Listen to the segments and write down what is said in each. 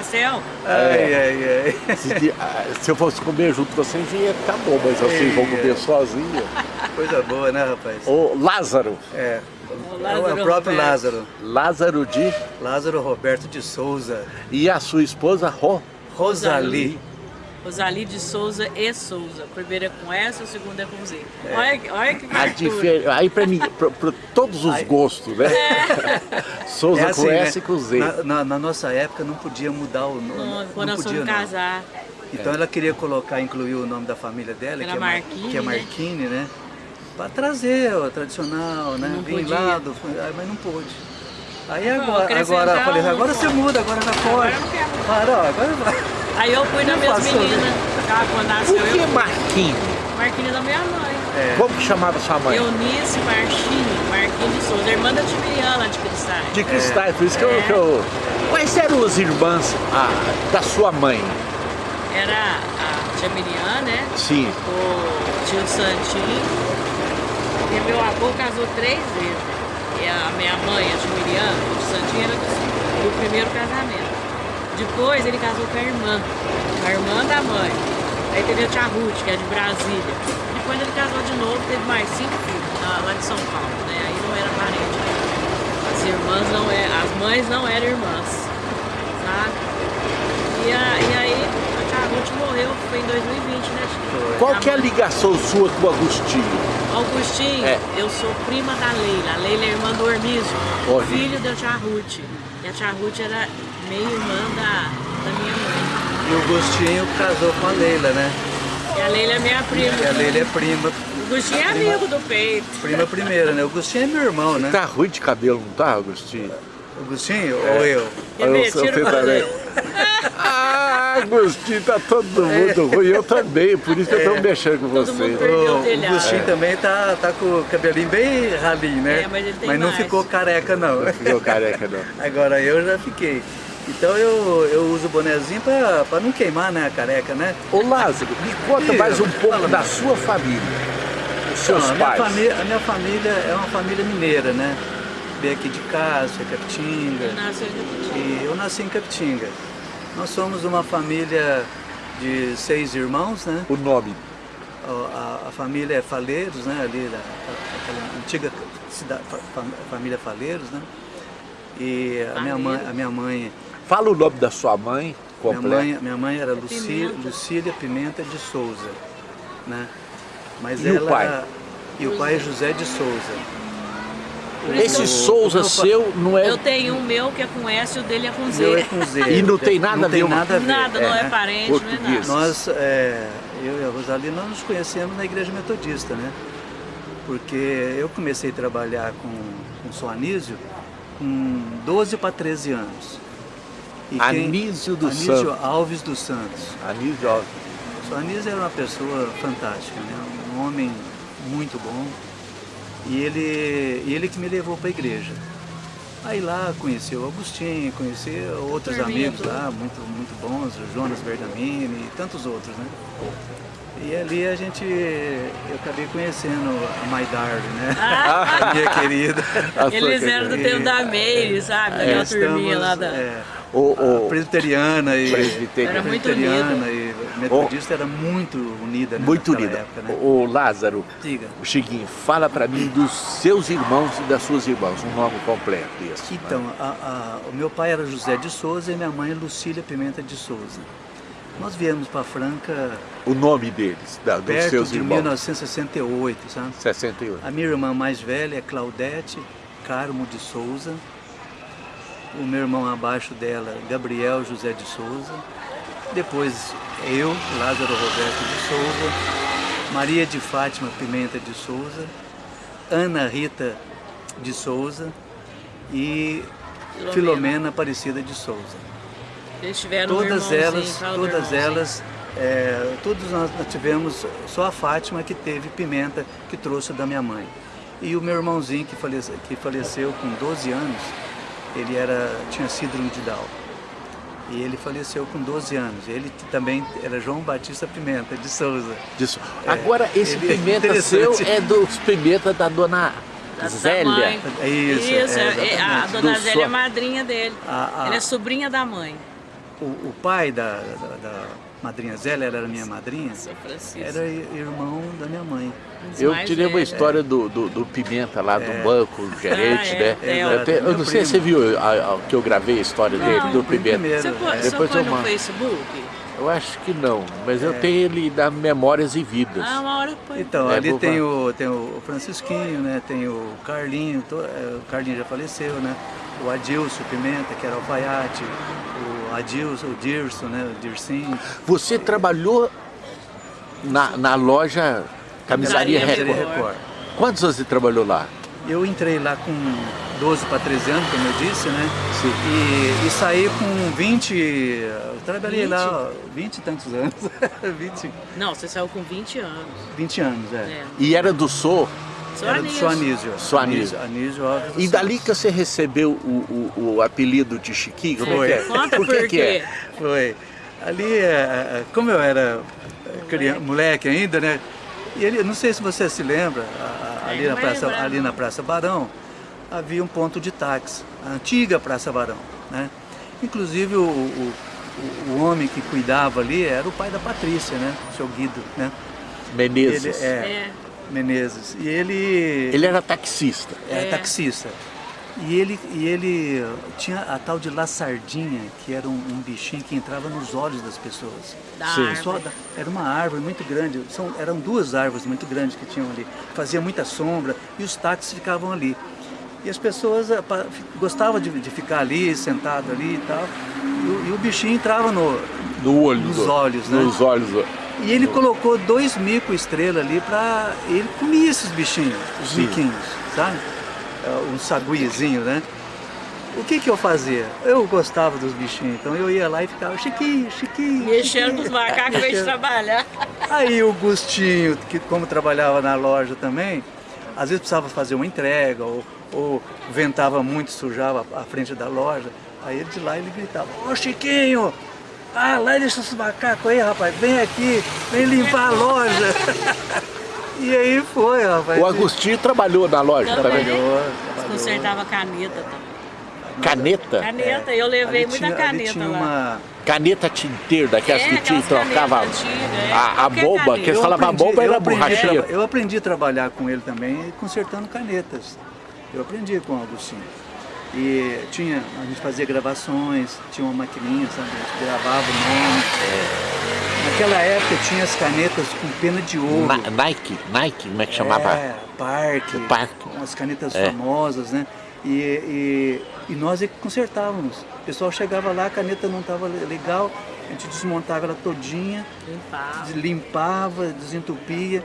pastel. Ai, ai, ai. Se, ah, se eu fosse comer junto com vocês, ia ficar bom, mas vocês vão comer sozinho. Coisa boa, né, rapaz? Ô, Lázaro. É. O É o Lázaro próprio Roberto. Lázaro. Lázaro de... Lázaro Roberto de Souza. E a sua esposa, Ro. Rosali. Rosali de Souza e Souza. O primeiro é com S, o segundo é com Z. Olha, olha que A difer... Aí pra mim, pra, pra todos os Aí- gostos, né? Souza É com assim, S né? e com Z. Na, na- na nossa época não podia mudar o nome. Não, Não, Quando nós podia, não. casar. Então ela queria colocar, incluir o nome da família dela, Era que é, Mar- Marquini, que é né? Marquini, né? Pra trazer o tradicional, né? Não Vim podia. lá, do- mas não pôde. Aí agora, agora eu falei, agora você muda, agora já pode. Agora eu não agora vai. Aí eu fui minhas passou, né? meninas. Ah, quando nasceu Por que eu. Marquinhos? Marquinhos da minha mãe. É. Como que chamava sua mãe? Eunice Marchini, Marquinhos de Souza, irmã da Tibiriana de Cristais. De cristais, por isso que, eu, É. que eu... Quais eram as irmãs ah, da sua mãe? Era a tia Miriam, né? Sim. O tio Santinho. E meu avô casou três vezes. E a minha mãe, a o tio Santinho era do, do primeiro casamento. Depois ele casou com a irmã, a irmã da mãe. Aí teve a tia Ruth, que é de Brasília. Depois ele casou de novo, teve mais cinco filhos, lá de São Paulo, né? Aí não era parente. né? As irmãs não eram, as mães não eram irmãs, sabe? A- e aí a tia Ruth morreu, foi em 2020, né? tia? Qual que é a ligação sua com o Agostinho? Augustinho, É. eu sou prima da Leila. A Leila é irmã do Ormísio. filho da tia Ruth. E a tia Ruth era meio irmã da, da minha mãe. E o Gostinho casou com a Leila, né? E a Leila é minha prima. E a Leila é prima, O Agostinho é amigo do peito. prima primeira, né? O Gostinho é meu irmão, né? Tá ruim de cabelo, não tá, Agostinho? O Gostinho ou eu? Eu também. Ah, Agostinho, tá todo mundo ruim. Eu também, por isso que eu tô mexendo com Todo vocês. o O, o telhado. Gostinho também tá, tá com o cabelinho bem ralinho, né? É, mas ele tem não ficou careca, não. Ficou careca, não. Agora eu já fiquei. Então eu, eu uso o bonezinho pra, pra não queimar né, a careca, né? Ô Lázaro, me conta mais um pouco da sua família. Os seus Não, a, minha pais. família, a minha família é uma família mineira, né? Veio aqui de Capitinga. Nasceu em Capitinga. E eu nasci em Capitinga. Nós somos uma família de seis irmãos, né? O nome. A, a família é Faleiros, né? Ali, da, aquela antiga cidade, fa- fa- família Faleiros, né? E a minha mãe, a minha mãe, Fala o nome da sua mãe minha completo. mãe, minha mãe era Lucília, Pimenta. Lucília Pimenta de Souza, né? Mas E o ela pai? e o pai é José de Souza. Esse eu- Souza o seu não é... Eu tenho um meu que é com S e o dele é com O Z. meu é com Z. E não tem nada não a ver tem nada a ver. Nada, não é, né? parente, não é Português. nada. Nós, é, eu e a Rosali, nós nos conhecemos na igreja metodista, né? Porque eu comecei a trabalhar com, com São Anísio com 12 para 13 anos. E quem- Anísio dos Anísio Santos. Alves dos Santos. Anísio Alves. O Anísio era uma pessoa fantástica, né? Um homem muito bom. E ele, e ele que me levou para a igreja. Aí lá conheci o Agostinho, conheci outros amigos lá, muito, muito bons, o Jonas Bergamini e tantos outros, né? E ali a gente, eu acabei conhecendo a Maidar, né? Ah. A minha querida. A Eles querida. eram do tempo da Meire, sabe? Daquela turminha lá da... é, O, o, presbiteriana e Presbiteriana. Era muito presbiteriana e metodista era muito unida, né? muito unida. época, né? O, o Lázaro, Diga. o Chiquinho, fala pra mim dos seus irmãos e das suas irmãs, um nome completo né? Então, a- a- o meu pai era José de Souza e minha mãe Lucília Pimenta de Souza. Nós viemos para Franca O nome deles, da, dos perto seus de irmãos. 1968, sabe? 68. A minha irmã mais velha é Claudete Carmo de Souza. O meu irmão abaixo dela, Gabriel José de Souza. Depois eu, Lázaro Roberto de Souza. Maria de Fátima Pimenta de Souza. Ana Rita de Souza. E Filomena. Filomena Aparecida de Souza. Eles tiveram um Todas irmãozinho, elas, todas elas, é, todos nós nós tivemos, só a Fátima que teve pimenta que trouxe da minha mãe. E o meu irmãozinho que faleceu, que faleceu com 12 anos, ele era, tinha síndrome de Down. E ele faleceu com 12 anos. Ele também era João Batista Pimenta, de Souza. Disso. Agora, esse ele é pimenta seu é dos pimenta da dona Da- da Zélia. mãe. É isso, é, é, a dona Do Zélia sua- é madrinha dele. A- a- Ela é sobrinha da mãe. o, o pai da, da, da madrinha Zélia, ela era minha madrinha, era irmão da minha mãe. Eu tirei uma velhos. história do, do, do Pimenta lá, do banco, do gerente, Ah, é, né? é, eu, não sei se você viu a- a- que eu gravei a história dele, Não, do foi Pimenta. primeiro. Você pô- É. Depois eu mando. Facebook? Eu acho que não, mas eu tenho ele da Memórias e Vidas. Ah, uma hora põe. Então, É, ali tem o, tem o Francisquinho, né? Tem o Carlinho, to- é, o Carlinho já faleceu, né? O Adilson Pimenta, que era alfaiate, o Adilson, o Dirson, né? O Dircinho. Você trabalhou na, na loja Camisaria Record. Record. Quantos anos você trabalhou lá? Eu entrei lá com 12 para 13 anos, como eu disse, né? Sim. E, e saí com 20, eu trabalhei 20? lá ó, 20 e tantos anos, 20, Não, você saiu com 20 anos. 20 anos, é. É. E era do Sou. Era do Anísio. seu Anísio. Seu Anísio. Anísio Alves E dali que você recebeu o, o, o apelido de Chiquinho? Como é que é? Conta por que, por que é? Foi. Ali, é, é, como eu era criança, moleque ainda, né? E ele, não sei se você se lembra, ali, É, na praça, lembrar, ali na Praça Barão, havia um ponto de táxi, a antiga Praça Barão, né? Inclusive o, o, o- o homem que cuidava ali era o pai da Patrícia, né? O seu Guido, né? Menezes. Ele, é, É. Menezes. E ele, Ele era taxista. era É. taxista. E ele, e ele tinha a tal de laçardinha, que era um, um bichinho que entrava nos olhos das pessoas. Da da- era uma árvore muito grande, são, eram duas árvores muito grandes que tinham ali. Fazia muita sombra e os táxis ficavam ali. E as pessoas eh, gostavam de, de ficar ali, sentado ali e tal. E o, e o bichinho entrava no. No olho. Nos olhos, né? Nos olhos. E ele colocou dois mico estrela ali para Ele comia esses bichinhos, os Sim. miquinhos, sabe? É, Um saguizinho, né? O que que eu fazia? Eu gostava dos bichinhos, então eu ia lá e ficava Chiquinho, Chiquinho. Mexendo com Chiquinho." os macacos de trabalhar. Aí o Gustinho, que como trabalhava na loja também, às vezes precisava fazer uma entrega, ou, ou ventava muito, sujava a frente da loja. Aí ele de lá ele gritava, ô Chiquinho, ah, lá deixa esses macacos aí, rapaz, vem aqui, vem limpar a loja. e aí foi, rapaz. O Agostinho trabalhou na loja Também. também. Trabalhou, trabalhou. consertava caneta também. Caneta? Caneta, eu levei Ali muita tinha- caneta tinha lá. uma... Caneta tinteiro, daquelas É, que tinha, trocava antigas, é. a, a bomba, que eles falavam a bomba era borrachinha. Eu aprendi a trabalhar com ele também, consertando canetas. Eu aprendi com o Agostinho. E tinha, a gente fazia gravações, tinha uma maquininha, sabe? A gente gravava o nome. Naquela época tinha as canetas com pena de ouro. Na- Nike, Nike, como é que chamava? É, Parque, Parque. umas canetas É. famosas, né? E, e, e nós é que consertávamos. O pessoal chegava lá, a caneta não estava legal, a gente desmontava ela todinha, Limpava. limpava, desentupia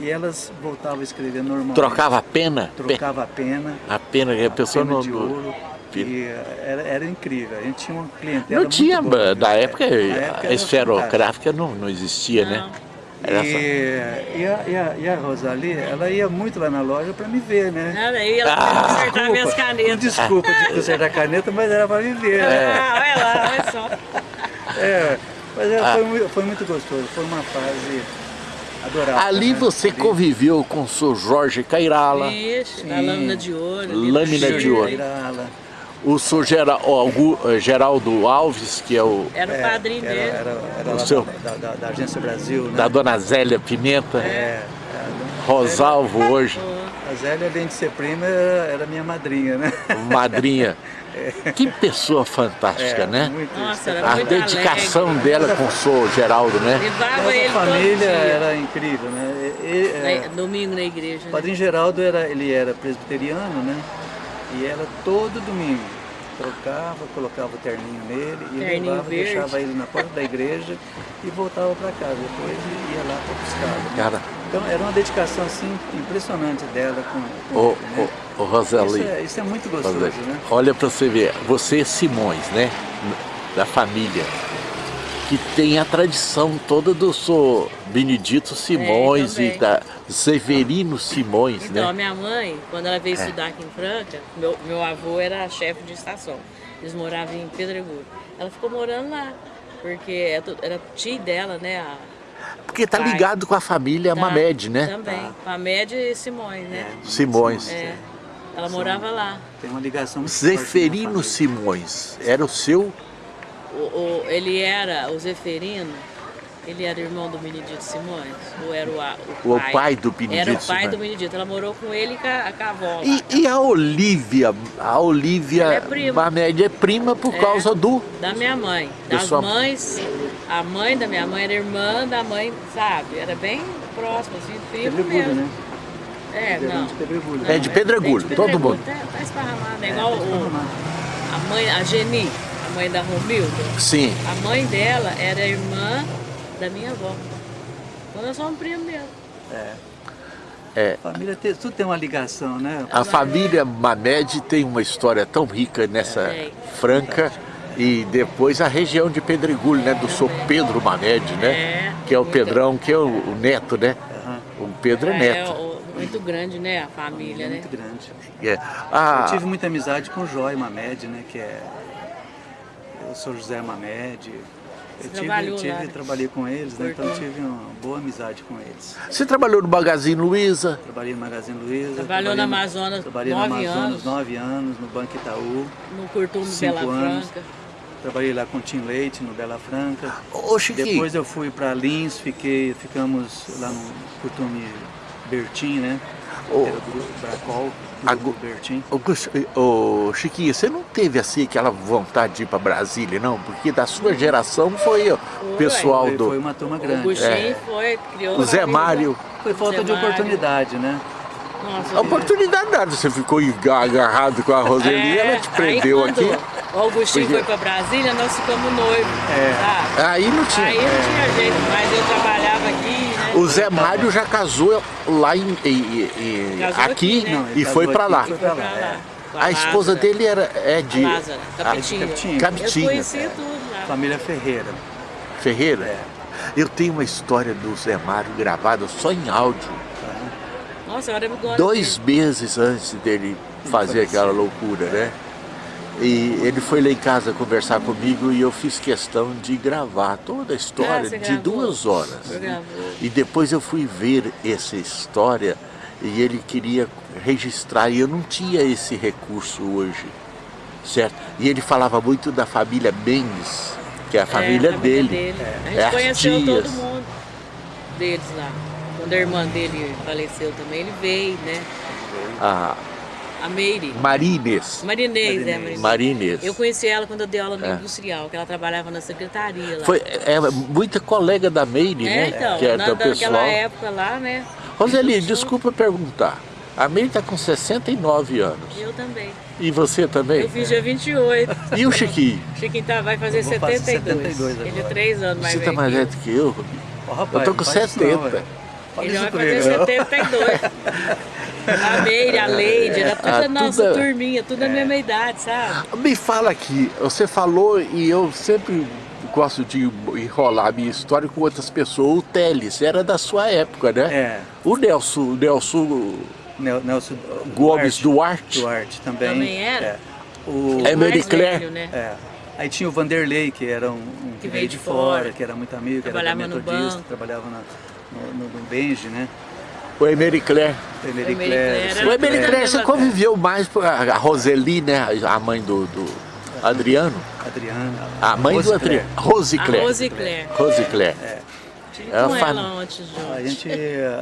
e elas voltavam a escrever normal. Trocava a pena? Trocava a pena, A pena que a pessoa pena não. de ouro. E eh, era, era incrível, a gente tinha uma clientela Não tinha, muito boa, da né? época, a época fantástico. esferográfica não, não existia, né? Não. Era E, só- e, a, e, a, e a Rosalie, ela ia muito lá na loja para me ver, né? Era aí ela Ah, consertava minhas canetas. Desculpa de consertar caneta, mas era para me ver, né? Ah, olha lá, olha só. É, mas é, Ah. foi, foi muito gostoso, foi uma fase adorável. Ali né? você Ali- conviveu com o seu Jorge Cairala, Isso, Sim. lâmina de ouro. Lâmina de ouro. Irala. o Gu- eh, Geraldo Alves, que é o Era o padrinho era, dele. Era, era O lá seu- da, da, da Agência Brasil, né? da dona Zélia Pimenta, É, Rosalvo hoje, a Zélia, além de ser prima, era, era minha madrinha, né? madrinha. Que pessoa fantástica, É, né? muito Nossa, era A muito dedicação alegre. dela com o seu Geraldo, né? Levava ele todo família dia. era incrível, né? E- é, Na- Domingo na igreja. O né? Padrinho Geraldo era, ele era presbiteriano, né? E era todo domingo. Trocava, colocava o terninho nele e Terninho levava, verde. deixava ele na porta da igreja e voltava para casa. Depois ele ia lá para buscar. Né? Cara, Então era uma dedicação assim impressionante dela com, ele, né? Rosali, Isso, é, isso é muito gostoso, né? olha pra você ver, você Simões, né? Da família, que tem a tradição toda do seu Benedito Simões também. e da Severino Simões, Então, a né? minha mãe, quando ela veio É. estudar aqui em Franca, meu, meu avô era chefe de estação. Eles moravam em Pedregulho. Ela ficou morando lá, porque é era tia dela, né? A, Porque tá pai. ligado com a família Tá, Mamed, né? Também. Mamed e Simões, né? Simões. É. Ela morava lá. Tem uma ligação muito Zeferino. Simões era o seu o, o, ele era o Zeferino, ele era irmão do Benedito Simões? Ou era o, o pai? O pai do Benedito Era o pai Simões. do Benedito. Ela morou com ele e com a, com a avó. E, e a Olivia, a Olivia Ela é prima. É prima por É. causa do... Da minha mãe. Da Das sua- mães. A mãe da minha mãe era irmã da mãe, sabe? Era bem próximo, assim, primo Pedregulho, mesmo. né? É, não. de Pedregulho. É de Pedregulho, é de todo mundo. Tá, tá esparramado, é É, igual tá o, a mãe, a Geni, a mãe da Romilda. Sim. A mãe dela era irmã da minha avó. Então nós somos primos mesmo. É. É. Família tem, tudo tem uma ligação, né? A família Mamed tem uma história tão rica nessa Tem. Franca e depois a região de Pedregulho, né? Do Sr. Pedro Mamed, né? É. Que é o Pedrão, que é o, o neto, né? O Pedro é neto. muito grande, né? A família, né? muito grande. É. Ah, Eu tive muita amizade com o Joy Mamed, né? Que é... Eu sou José Mamed. Eu tive, tive né? trabalhei com eles, né? Então tive uma boa amizade com eles. Você trabalhou no Magazine Luiza? Trabalhei no Magazine Luiza. Trabalhou na no- Amazonas Trabalhei nove na Amazonas anos. nove anos, no Banco Itaú. No Curtume Bela anos. Franca. Trabalhei lá com o Tim Leite, no Bela Franca. Ô, Chiquinho, Depois eu fui para Lins, fiquei, ficamos lá no Curtume Bertim, né? Ô. Era o Bracol, Agu- Gus- ô, Chiquinho, você não teve assim aquela vontade de ir para Brasília, não? Porque da sua geração foi o pessoal Foi, do foi uma turma O grande. Gustinho É. foi, criou o Zé. Mário. Foi falta Zé de Mário. oportunidade, né? Nossa, A oportunidade nada, você ficou agarrado com a Roseli, ela te prendeu É, aí, aqui. O Augustinho Porque- foi pra Brasília, nós ficamos noivos, É. sabe? Aí não tinha. Aí não tinha jeito, mas eu trabalhava aqui? O Zé Mário já casou lá em, em- em- Casou aqui, aqui, né? E foi aqui, lá. foi pra lá, é. A esposa dele era é de Lázara, Capitinho. Capitinho. Eu Capitinho, conheci é. tudo lá. Família Ferreira. Ferreira. É. Eu tenho uma história do Zé Mário gravada só em áudio, Nossa, agora eu gosto dois meses antes dele fazer aquela loucura, né? E ele foi lá em casa conversar comigo e eu fiz questão de gravar toda a história Ah, de gravou? duas horas. E depois eu fui ver essa história e ele queria registrar e eu não tinha esse recurso hoje, certo? E ele falava muito da família Mendes, que é a família, É, a família dele. A É gente as conheceu todo mundo deles lá. Quando a irmã dele faleceu também, ele veio, né? A A Meire. Marinês. Marinês, é, Marinês. Marinês. Marinês. Eu conheci ela quando eu dei aula no É. industrial, que ela trabalhava na secretaria lá. Foi é, muita colega da Meire, é, né? então, que é na, daquela pessoal. época lá, né? Roseli, desculpa perguntar. A Meire está com 69 anos. Eu também. E você também? Eu fiz dia 28. E o Chiquinho? Chiquinho tá, vai fazer Eu vou fazer 72. 72 Ele é agora. 3 anos mais Você velho está mais que eu. velho do que eu? Ó, rapaz, Eu tô com não faz isso não, 70. velho. Fala Ele vai fazer não. 72. A Meire, a Leide, era tudo Ah, a nossa tudo- turminha, tudo a mesma idade, sabe? Me fala aqui, você falou e eu sempre gosto de enrolar a minha história com outras pessoas. O Teles era da sua época, né? É, O Nelson, o Nelson Nel- Nelson Gomes Duarte. Duarte também. Também era? É. O, É velho, né? é. Aí tinha o Vanderlei, que era um, um que, veio de fora, que era muito amigo, que era da Trabalhava no metodista, banco. trabalhava na, no, no, no Benji, né? O Emery Claire. O Emery Emery Claire. Claire. O Emery tudo Claire, você conviveu mais com a Roseli, né? A mãe do, do Adriano. Adriana. A mãe Rose do Adriano. Rose A Claire. Rose Claire. Rose Claire. Tive É com ela junto. A gente,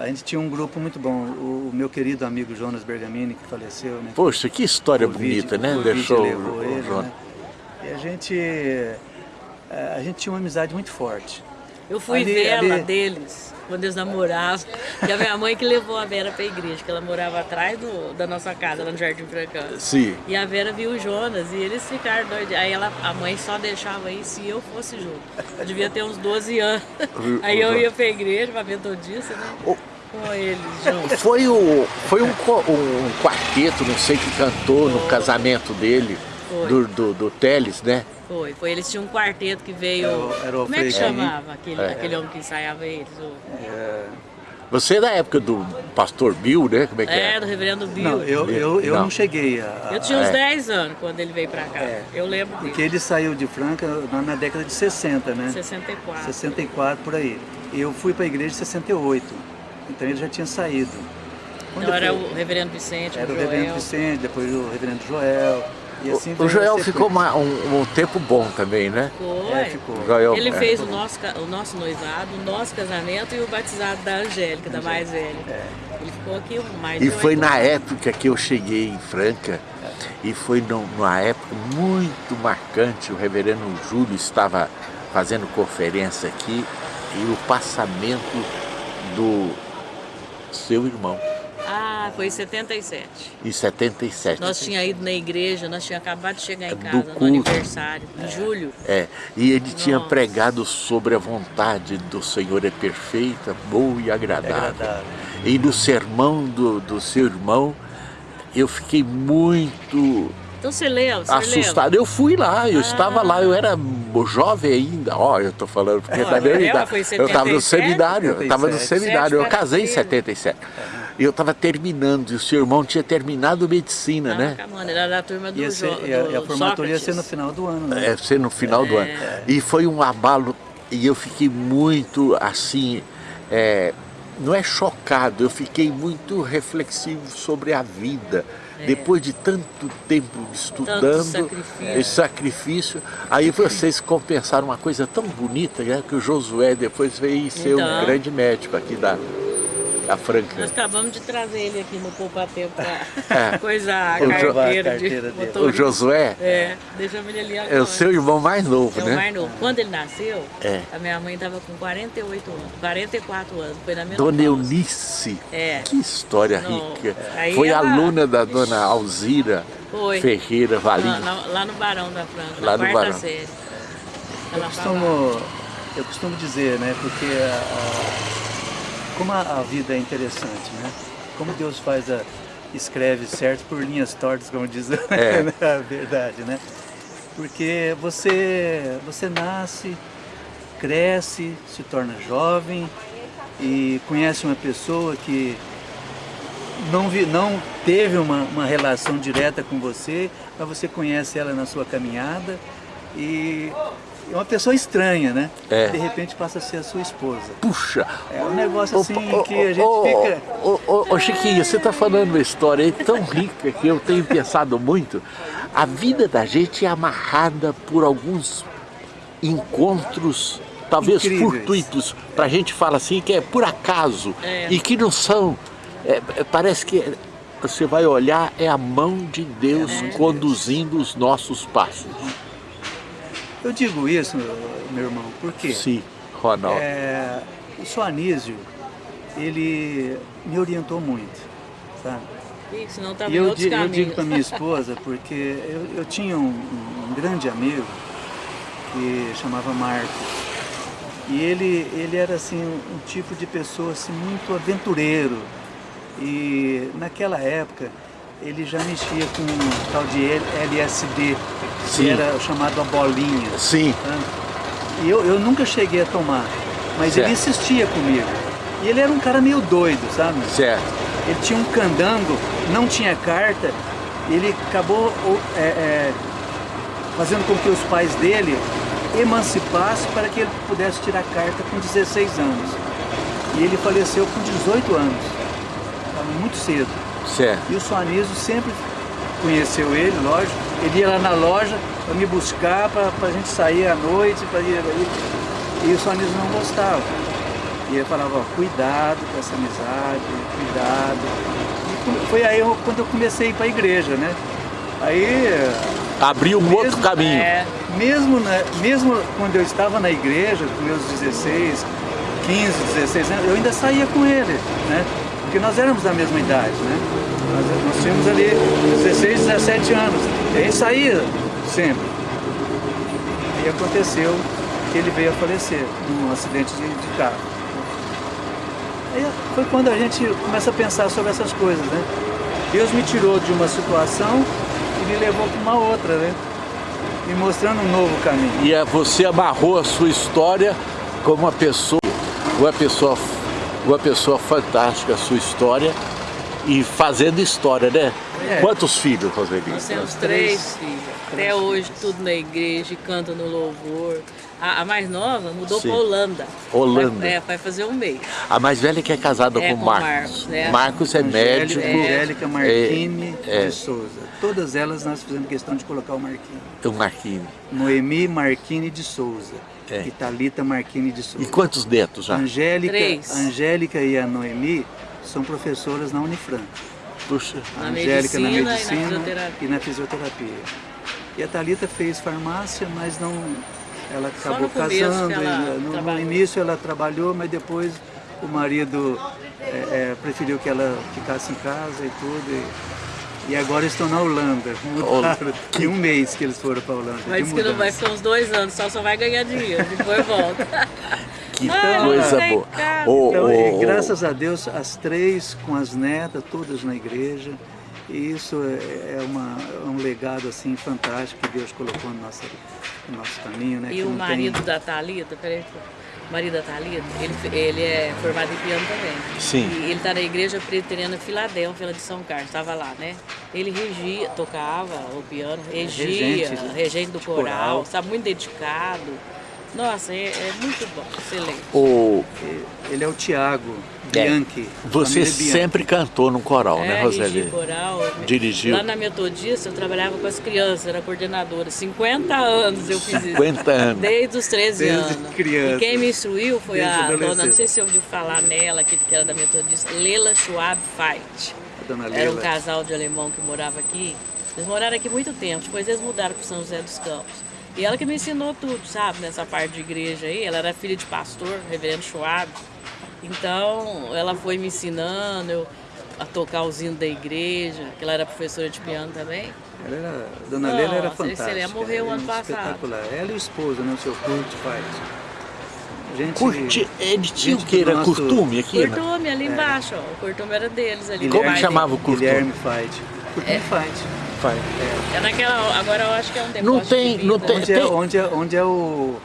a gente tinha um grupo muito bom. O, meu querido amigo Jonas Bergamini, que faleceu, né? Poxa, que história Covid, bonita, né? Covid Deixou o, ele, o Jonas. né? E a gente, eh, a gente tinha uma amizade muito forte. Eu fui Ali- vela ali- deles quando eles namoravam. E a minha mãe que levou a Vera pra igreja, que ela morava atrás do- da nossa casa, lá no Jardim Francano. Sim. E a Vera viu o Jonas e eles ficaram doidos. Aí ela, a mãe só deixava aí se eu fosse junto. Eu devia ter uns 12 anos. Aí eu ia pra igreja, pra metodista, né? O- Com eles juntos. Foi, o, foi um, um quarteto, não sei, que cantou no casamento dele, Foi. do, do, do Teles, né? Foi, foi. Eles tinham um quarteto que veio. Era o- era o como é que chamava aquele, É. aquele homem que ensaiava eles? O- Você é da época do pastor Bill, né? Como é que É, é? do reverendo Bill. Não, eu, eu, eu Não. não. cheguei a. Eu tinha uns É. 10 anos quando ele veio pra cá. É. Eu lembro dele. Porque ele saiu de Franca na, na década de 60, né? 64. 64 por aí. Eu fui para a igreja em 68. Então ele já tinha saído. Quando Então era o reverendo Vicente, Era o Joel. reverendo Vicente, depois o reverendo Joel. Assim o Joel ficou uma, um, um, tempo bom também, né? Foi. É, ficou. Joel, Ele é. fez o nosso, o nosso noivado, o nosso casamento e o batizado da Angélica, da mais velha. É. Ele ficou aqui mais E foi na época que eu cheguei em Franca, e foi numa época muito marcante, o reverendo Júlio estava fazendo conferência aqui, e o passamento do seu irmão. Ah, foi em 77. Em 77. Nós tínhamos ido na igreja, nós tínhamos acabado de chegar em casa no aniversário, em julho. É, e ele Nossa. tinha pregado sobre a vontade do Senhor é perfeita, boa e agradável. É agradável. E no sermão do, do seu irmão, eu fiquei muito então você leu, você Assustado. Leu. Eu fui lá, eu ah. estava lá, eu era jovem ainda. Ó, oh, eu tô falando porque é da minha idade. Eu estava no seminário, eu estava no seminário, eu casei em 77. E eu estava terminando, e o seu irmão tinha terminado medicina, ah, né? Mano, era da turma do, ser, do, e a, e a formatura ia ser no final do ano, né? É, ser no final é. do ano. E foi um abalo, e eu fiquei muito assim, é, não é chocado, eu fiquei muito reflexivo sobre a vida. É. Depois de tanto tempo estudando, sacrifício. esse sacrifício, aí vocês compensaram uma coisa tão bonita, né, que o Josué depois veio ser então, um grande médico aqui da, a Franca. Nós acabamos de trazer ele aqui no Poupa Tempo para é. coisar a carteira, carteira de motorista. O Josué? É, deixamos ele ali agora. É o seu irmão mais novo, é né? o mais novo. Quando ele nasceu, é. a minha mãe estava com 48 anos, 44 anos, foi na Dona Eunice, é. que história rica. Foi ela... aluna da Dona Alzira foi. Ferreira Valim. Lá, lá, no Barão da Franca, lá na no quarta Barão. série. Eu costumo, eu costumo dizer, né, porque a, como a, a, vida é interessante, né? Como Deus faz a, escreve certo por linhas tortas, como diz é. a verdade, né? Porque você, você nasce, cresce, se torna jovem e conhece uma pessoa que não, vi, não teve uma, uma relação direta com você, mas você conhece ela na sua caminhada e é uma pessoa estranha, né? É. De repente passa a ser a sua esposa. Puxa! É um negócio assim oh, oh, que a gente oh, fica... Ô, Chiquinho, você está falando uma história tão rica que eu tenho pensado muito. A vida da gente é amarrada por alguns encontros, talvez Incríveis. fortuitos, para a gente falar assim, que é por acaso, é. e que não são... É, é parece que você vai olhar, é a mão de Deus é. conduzindo os nossos passos. Eu digo isso, meu irmão, porque Sim, Ronaldo. É, o seu Anísio, ele me orientou muito, sabe? Isso, não tá e eu, digo, eu digo para minha esposa, porque eu, eu tinha um, um, grande amigo que chamava Marcos. E ele, ele era assim, um tipo de pessoa assim, muito aventureiro. E naquela época ele já mexia com um tal de LSD, Sim. que era chamado a bolinha. Sim. Tá? E eu, eu nunca cheguei a tomar, mas certo. ele insistia comigo. E ele era um cara meio doido, sabe? Certo. Ele tinha um candango, não tinha carta, ele acabou é, é, fazendo com que os pais dele emancipassem para que ele pudesse tirar carta com 16 anos. E ele faleceu com 18 anos, muito cedo. Certo. E o Suanizo sempre conheceu ele, lógico. Ele ia lá na loja para me buscar, para a gente sair à noite, para ir. E o Suanizo não gostava. E ele falava, ó, cuidado com essa amizade, cuidado. E foi aí eu, quando eu comecei a ir para a igreja, né? Aí... Abriu um outro caminho. É, mesmo, mesmo quando eu estava na igreja, com meus 16, 15, 16 anos, eu ainda saía com ele, né? Porque nós éramos da mesma idade, né? Nós, nós tínhamos ali 16, 17 anos, e aí saía sempre. E aconteceu que ele veio a falecer num acidente de, de carro. Aí foi quando a gente começa a pensar sobre essas coisas, né? Deus me tirou de uma situação e me levou para uma outra, né? Me mostrando um novo caminho. E é, você amarrou a sua história como uma pessoa, uma pessoa uma pessoa fantástica a sua história e fazendo história, né? É. Quantos filhos, Roseli? Nós temos três filhos. Até hoje, tudo na igreja, canta no louvor. A, a mais nova mudou para Holanda. Holanda. Vai, é, vai fazer um mês. A mais velha que é casada É, com com Marcos. Marcos, né? Marcos é médico. Angélica Marquini é. de Souza. Todas elas nós fizemos questão de colocar o Marquini. O Marquinhos. Noemi Marquini de Souza. É. E Thalita Marquini de Souza. E quantos netos já? Angélica, Três. Angélica e a Noemi são professoras na Unifran. Puxa. A Na Angélica na medicina e na medicina fisioterapia. e na fisioterapia. E a Thalita fez farmácia, mas não. Ela acabou casando. ela no, no início ela trabalhou, mas depois o marido é, é, preferiu que ela ficasse em casa e tudo. E, e agora estão na Holanda. Mudaram. Tem um mês que eles foram para a Holanda. Mas que não vai ficar uns dois anos, só só vai ganhar dinheiro, depois volta. Que Ai, não coisa tem boa. Ô, Então, ô, graças a Deus, as três com as netas, todas na igreja. E isso é, é uma, é um legado assim fantástico que Deus colocou no nosso, no nosso caminho. Né? E que o não tem- marido da Thalita, peraí, o marido da Thalita, ele, ele é formado em piano também. Sim. E ele está na igreja presbiteriana Filadélfia, de São Carlos, estava lá, né? Ele regia, tocava o piano, regia, Regente regente, do coral, coral. sabe, muito dedicado. Nossa, é, é muito bom, excelente. ô, Ele é o Tiago É. Bianchi. você Bianchi. sempre cantou no coral, é, né, Roseli? coral. Dirigiu. Lá na Metodista eu trabalhava com as crianças, era coordenadora. 50 anos eu fiz isso. 50 anos. Desde os 13 Desde anos. criança. E quem me instruiu foi Desde a dona, não sei se você ouviu falar nela, que, que era da Metodista, Leila Schwab Fight. Dona Era um casal de alemão que morava aqui. Eles moraram aqui muito tempo, depois eles mudaram para São José dos Campos. E ela que me ensinou tudo, sabe, nessa parte de igreja aí. Ela era filha de pastor, reverendo Schwab. Então, ela foi me ensinando eu, a tocar os hinos da igreja, que ela era professora de piano também. Ela era, a dona Leila era fantástica. excelente. Morreu era ano passado. Espetacular. Ela e o esposo, né? O seu Kurt faz. Gente, Curti, ele tinha o gente que? Era nosso- curtume aqui? né? Cortume ali embaixo, ó. O cortume era deles ali. Como pai chamava o curtume? Guilherme Fight. Curtume Fight. Vai. dele. É naquela, agora eu acho que é um depósito Não tem- de não tem- Onde é, onde, é, onde é o...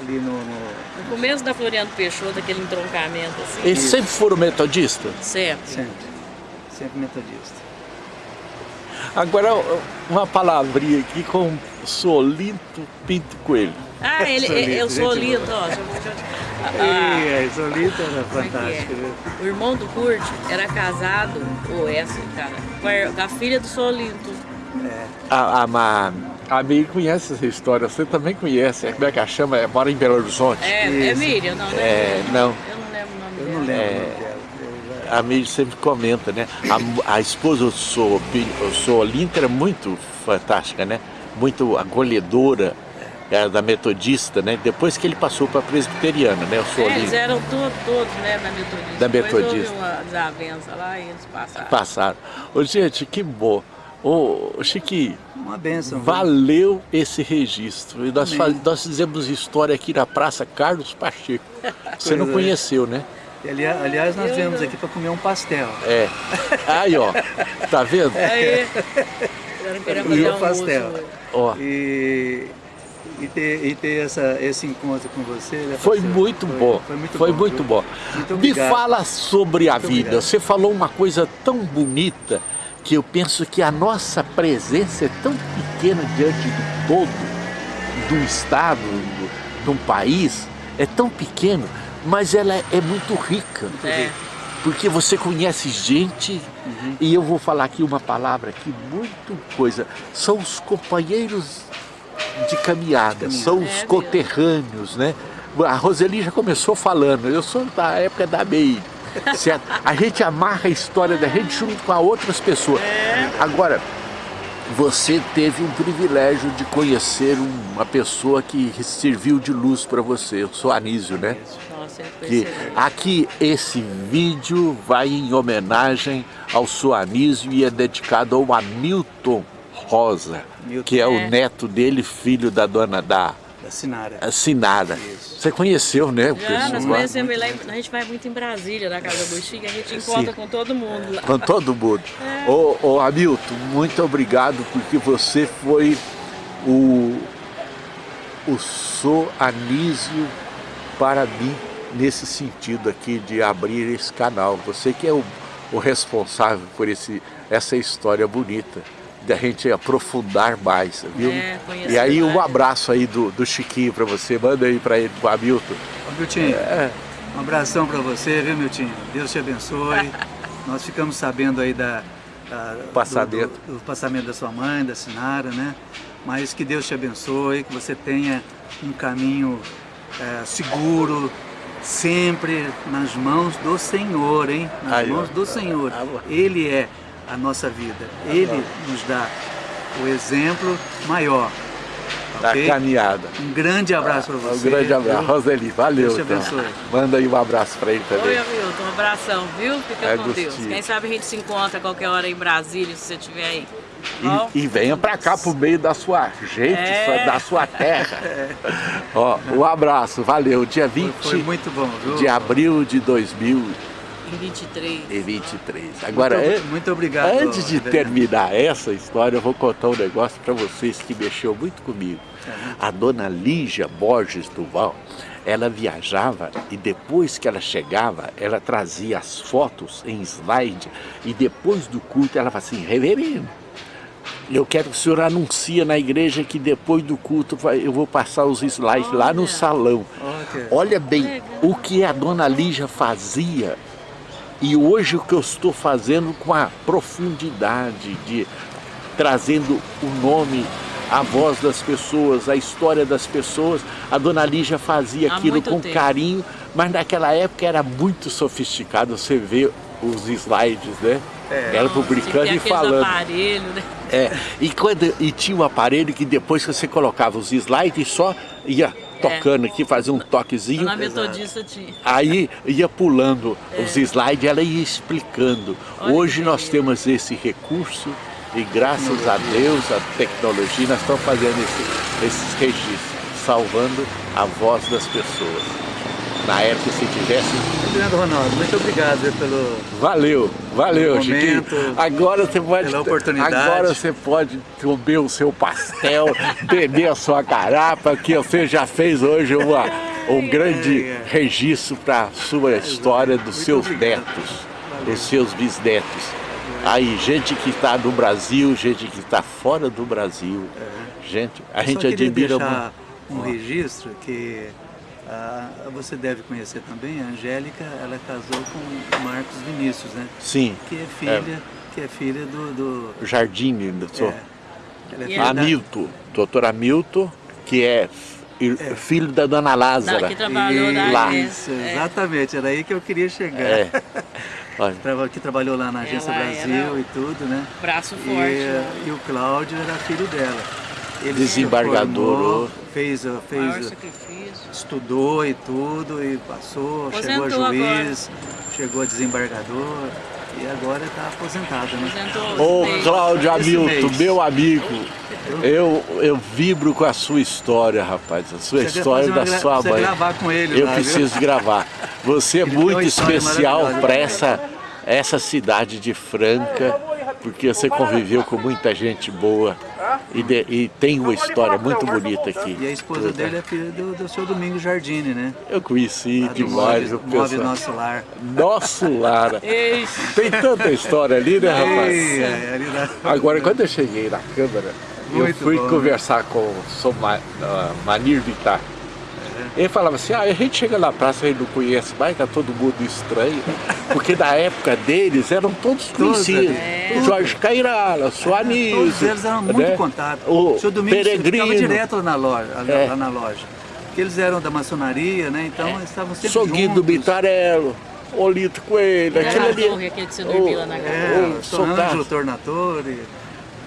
Ali no... no- No começo da Floriano Peixoto, aquele entroncamento assim. Eles sempre foram metodistas? Sempre. Sempre. Sempre metodista. Agora, uma palavrinha aqui com Solinto Pinto Coelho. Ah, ele, Solito, eu sou gente lindo, boa. ó. Eu- eu- Ah, E a Solita era como é que fantástica. é? viu? O irmão do Kurt era casado, ou essa, cara, com a- com a filha do Solinto. É. A, a, Ma- a Meire conhece essa história, você também conhece. Como é que ela chama? É, Mora em Belo Horizonte. É, é. Miriam, não, né? É, não. Eu não lembro o nome Eu dela. não lembro É. o nome dela. Eu já- A Meire sempre comenta, né? A, a esposa do Solinto era muito fantástica, né? Muito acolhedora, era da metodista, né? Depois que ele passou para a presbiteriana, né? O É, eles eram todos, todos, né, na Metodista. Da Depois Metodista. houve uma desavença lá e eles passaram. Passaram. Ô, gente, que bom. Ô, Chiquinho, Uma benção. viu? valeu esse registro. E nós, Amém. fa- nós fizemos história aqui na Praça Carlos Pacheco. Você não é. conheceu, né? Ali- Aliás, nós Eu viemos não. aqui para comer um pastel. É. Aí, ó. Tá vendo? Aí, eu não queria E fazer o almoço pastel. Ó. E, e ter, e ter essa, esse encontro com você. né, Foi muito Foi- bom. Foi muito Foi bom. muito viu? bom. Muito Me fala sobre a Muito vida. obrigado. Você falou uma coisa tão bonita que eu penso que a nossa presença é tão pequena diante de todo, do Estado, do- de um país, é tão pequeno, mas ela é muito rica. É. Porque você conhece gente, e eu vou falar aqui uma palavra aqui muito coisa, são os companheiros de caminhada, são É os mesmo. conterrâneos, né? A Roseli já começou falando, eu sou da época da MEI, certo? A gente amarra a história da gente junto com outras pessoas. Agora, você teve um privilégio de conhecer uma pessoa que serviu de luz para você, eu sou Anísio, né? Nossa, foi que aqui esse vídeo vai em homenagem ao Soanísio e é dedicado ao Hamilton Rosa, Milton. que é, É. o neto dele, filho da dona da Da Sinara. Sinara. Isso. Você conheceu, né? o nós conhecemos ele lá, a gente vai muito em Brasília, na Casa do Chico, a gente encontra com todo mundo lá. Com todo mundo. É. Ô, ô Hamilton, muito obrigado porque você foi o, o Soanísio para mim nesse sentido aqui de abrir esse canal. Você que é o, o responsável por esse essa história bonita da gente aprofundar mais, viu? É, e aí um abraço aí do, do Chiquinho para você, manda aí para ele, pro Hamilton. Ô, Miltinho, é. um abração para você, viu, Miltinho? Deus te abençoe. Nós ficamos sabendo aí da, da passamento. Do, do, do, passamento da sua mãe, da Sinara, né? Mas que Deus te abençoe, que você tenha um caminho é, seguro, sempre nas mãos do Senhor, hein? Nas aí, mãos do Senhor. Ele é a nossa vida. Ele nos dá o exemplo maior. Da okay? caminhada. Um grande abraço para você. Um grande abraço. Viu? Roseli, valeu. Deus te abençoe. Então. Manda aí um abraço para ele também. Oi, Hamilton, um abração, viu? Fica é com Deus. Quem sabe a gente se encontra a qualquer hora em Brasília, se você estiver aí. E, e, venha para cá pro meio da sua gente, é. da sua terra. É. Ó, um abraço, valeu. Dia 20 foi, muito bom, viu? de abril de 2000 em 23. Em 23. Agora, muito, muito obrigado. Antes de terminar essa história, eu vou contar um negócio para vocês que mexeu muito comigo. A dona Lígia Borges Duval, ela viajava e depois que ela chegava, ela trazia as fotos em slide e depois do culto ela falava assim, reverendo, eu quero que o senhor anuncie na igreja que depois do culto eu vou passar os slides Olha. lá no salão. Okay. Olha bem o que a dona Lígia fazia e hoje o que eu estou fazendo com a profundidade de trazendo o nome, a voz das pessoas, a história das pessoas. A dona Lígia fazia Há aquilo com tempo. carinho, mas naquela época era muito sofisticado, você vê os slides, né? É. Ela publicando e falando. Aparelho, né? É, e, quando, e tinha um aparelho que depois que você colocava os slides só ia tocando é. aqui, fazia um toquezinho. Na metodista tinha. Aí ia pulando é. os slides, ela ia explicando. Olha Hoje nós temos esse recurso e graças a Deus, a tecnologia, nós estamos fazendo esse, esses registros, salvando a voz das pessoas na época se tivesse. Obrigado, Ronaldo. Muito obrigado pelo. Valeu, valeu, Chiquinho. Agora você pode. Pela oportunidade. Agora você pode comer o seu pastel, beber a sua garapa, que você já fez hoje uma, um grande é, é. registro para a sua história dos Muito seus obrigado. netos, valeu. dos seus bisnetos. Aí, gente que está no Brasil, gente que está fora do Brasil. É. Gente, a Eu gente admira muito. Um registro que ah, você deve conhecer também, a Angélica, ela casou com o Marcos Vinícius, né? Sim. Que é filha, é. Que é filha do... do... Jardim, sou. É. é Hamilton, doutor Hamilton, que é, é, filho da dona Lázara. Não, que trabalhou lá. Isso, é. exatamente, era aí que eu queria chegar. É. que trabalhou lá na Agência ela Brasil e tudo, né? Braço forte. E, né? e o Cláudio era filho dela. Ele Desembargador. Formou, fez, fez estudou e tudo, e passou, aposentou chegou a juiz, agora. chegou a desembargador, e agora está aposentado, né? Ô Cláudio Hamilton, meu amigo, eu, eu vibro com a sua história, rapaz, a sua Você história da sua mãe. gravar com ele Eu lá, preciso viu? gravar. Você é muito especial para essa, essa cidade de Franca, porque você conviveu com muita gente boa. E, de, e, tem uma história muito bonita aqui. E a esposa dele é filha do, do seu Domingos Jardine, né? Eu conheci demais. o Move Nosso Lar. Nosso Lar. tem tanta história ali, né, rapaz? Ei, é, na... Agora, quando eu cheguei na Câmara, muito eu fui bom, conversar né? com o uh, Manir Vittar. Ele falava assim, ah, a gente chega na praça e não conhece mais, tá todo mundo estranho. Porque na época deles eram todos conhecidos. É. Jorge Cairala, Suanizo. Todos eles eram muito né? contato. O, o seu Domingos Peregrino. ficava direto lá na loja. É. Lá na loja. Porque eles eram da maçonaria, né? Então é. eles estavam sempre Soguido juntos. Bitarello. Olito Coelho, é, aquele ali. Aquele que você dormiu lá na é, o, o Ângelo Tornatore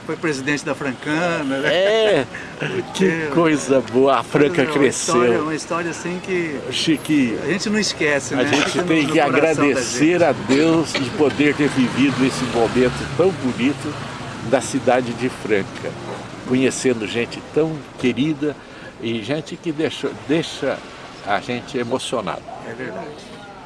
foi presidente da Francana. Né? É, que coisa boa, a Franca uma cresceu. História, uma história assim que Chique, a gente não esquece, né? A gente tem que agradecer a Deus de poder ter vivido esse momento tão bonito da cidade de Franca, conhecendo gente tão querida e gente que deixa, deixa a gente emocionado. É verdade.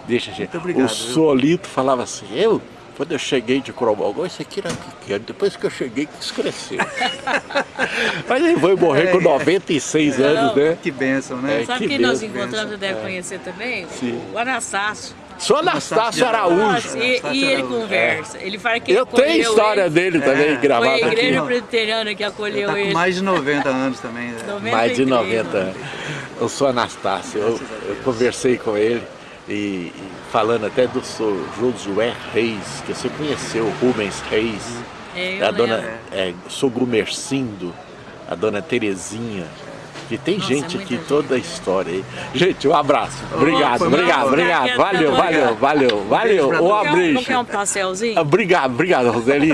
Deixa a gente. Muito obrigado, o Solito falava assim, eu Quando eu cheguei de Cromalgão, esse aqui era pequeno. Depois que eu cheguei, quis crescer. Mas ele foi morrer com 96 É. anos, né? Que bênção, né? É, Sabe que quem nós encontramos, você deve É. conhecer também? Sim. O Anastácio. Sou Anastácio Araújo. Nossa, e, e ele Araújo. conversa. Ele fala que Eu tenho história ele. dele também É. gravada Foi a aqui. igreja presbiteriana que Ele acolheu tá com ele. mais de 90 anos também. né? 93, Mais de mano. 90 anos. Eu sou Anastácio, eu, eu conversei com ele e, e falando até do seu Josué Reis, que você conheceu, Rubens Reis, É, eu a dona é, Sogro Mercindo, a dona Terezinha, que tem Nossa, gente é aqui, muita toda a história aí. Gente, um abraço. Obrigado, muito obrigado, obrigado. Valeu, valeu, valeu, valeu. Um todos. Não um- abraço. quer um pastelzinho? Obrigado, obrigado, Roseli.